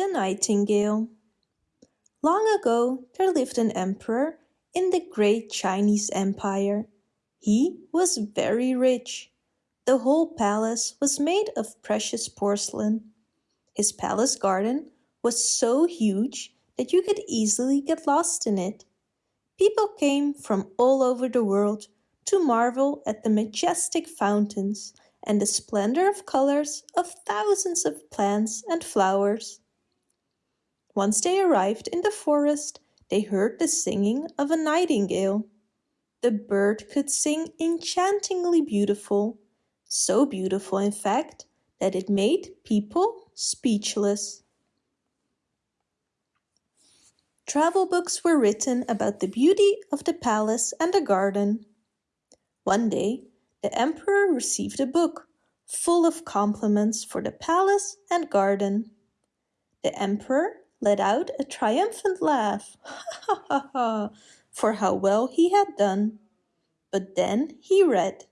The Nightingale Long ago there lived an emperor in the great Chinese Empire. He was very rich. The whole palace was made of precious porcelain. His palace garden was so huge that you could easily get lost in it. People came from all over the world to marvel at the majestic fountains and the splendor of colors of thousands of plants and flowers. Once they arrived in the forest, they heard the singing of a nightingale. The bird could sing enchantingly beautiful, so beautiful in fact that it made people speechless. Travel books were written about the beauty of the palace and the garden. One day, the emperor received a book full of compliments for the palace and garden. The emperor let out a triumphant laugh, ha ha ha, for how well he had done. But then he read,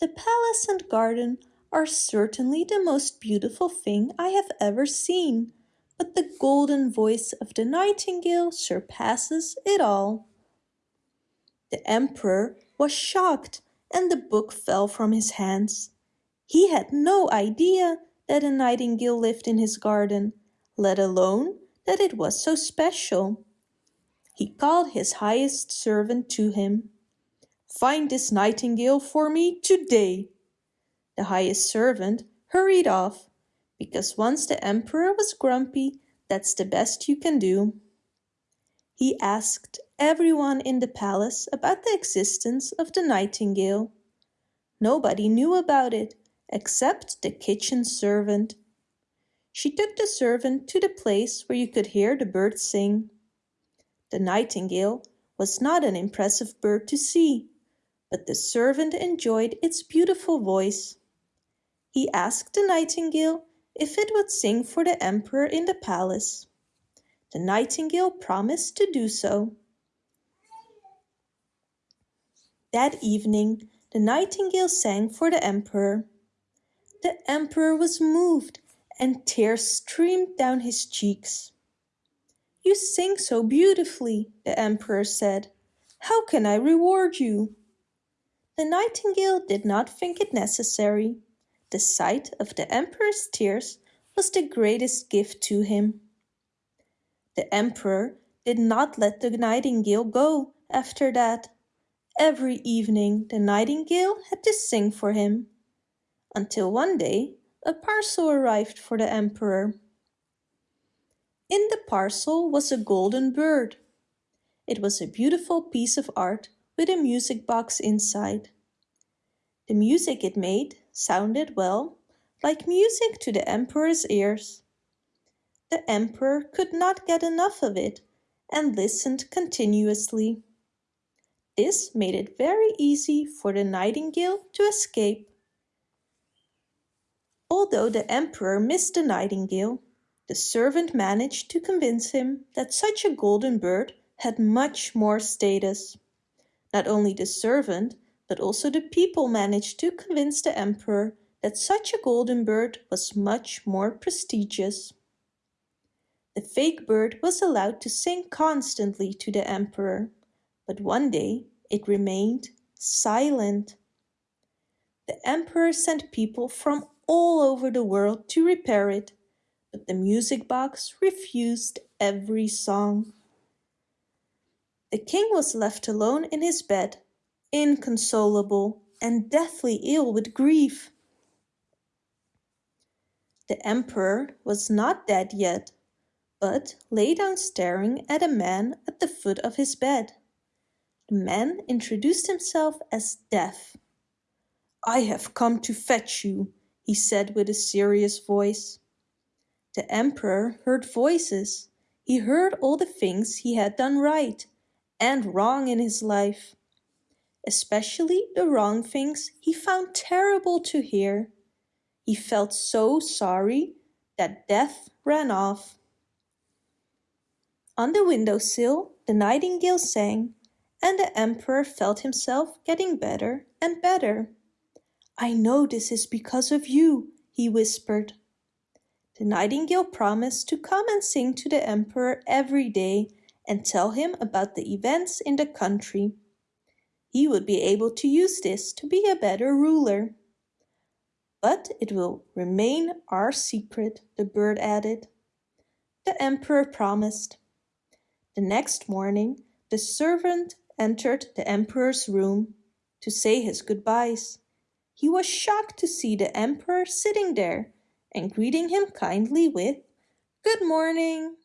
The palace and garden are certainly the most beautiful thing I have ever seen, but the golden voice of the nightingale surpasses it all. The emperor was shocked and the book fell from his hands. He had no idea that a nightingale lived in his garden let alone that it was so special. He called his highest servant to him. Find this nightingale for me today. The highest servant hurried off, because once the emperor was grumpy, that's the best you can do. He asked everyone in the palace about the existence of the nightingale. Nobody knew about it except the kitchen servant she took the servant to the place where you could hear the birds sing. The nightingale was not an impressive bird to see, but the servant enjoyed its beautiful voice. He asked the nightingale if it would sing for the emperor in the palace. The nightingale promised to do so. That evening the nightingale sang for the emperor. The emperor was moved and tears streamed down his cheeks. You sing so beautifully, the emperor said. How can I reward you? The nightingale did not think it necessary. The sight of the emperor's tears was the greatest gift to him. The emperor did not let the nightingale go after that. Every evening the nightingale had to sing for him, until one day a parcel arrived for the emperor. In the parcel was a golden bird. It was a beautiful piece of art with a music box inside. The music it made sounded, well, like music to the emperor's ears. The emperor could not get enough of it and listened continuously. This made it very easy for the nightingale to escape. Although the emperor missed the nightingale, the servant managed to convince him that such a golden bird had much more status. Not only the servant, but also the people managed to convince the emperor that such a golden bird was much more prestigious. The fake bird was allowed to sing constantly to the emperor, but one day it remained silent. The emperor sent people from all over the world to repair it, but the music box refused every song. The king was left alone in his bed, inconsolable and deathly ill with grief. The emperor was not dead yet, but lay down staring at a man at the foot of his bed. The man introduced himself as Death. I have come to fetch you, he said with a serious voice. The emperor heard voices. He heard all the things he had done right and wrong in his life. Especially the wrong things he found terrible to hear. He felt so sorry that death ran off. On the windowsill the nightingale sang and the emperor felt himself getting better and better. I know this is because of you, he whispered. The nightingale promised to come and sing to the emperor every day and tell him about the events in the country. He would be able to use this to be a better ruler. But it will remain our secret, the bird added. The emperor promised. The next morning the servant entered the emperor's room to say his goodbyes. He was shocked to see the emperor sitting there and greeting him kindly with, Good morning.